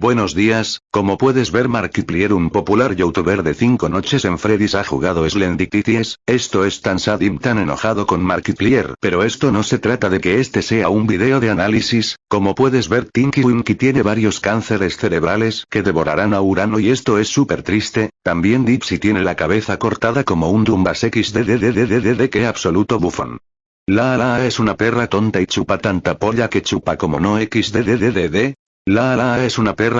Buenos días, como puedes ver Markiplier un popular youtuber de 5 noches en Freddy's ha jugado Slendytitties, esto es tan sad y tan enojado con Markiplier pero esto no se trata de que este sea un video de análisis, como puedes ver Tinky Winky tiene varios cánceres cerebrales que devorarán a Urano y esto es súper triste, también Dipsy tiene la cabeza cortada como un Dumbas XDDDDDD que absoluto bufón. La la es una perra tonta y chupa tanta polla que chupa como no XDDDDD, la la es una perra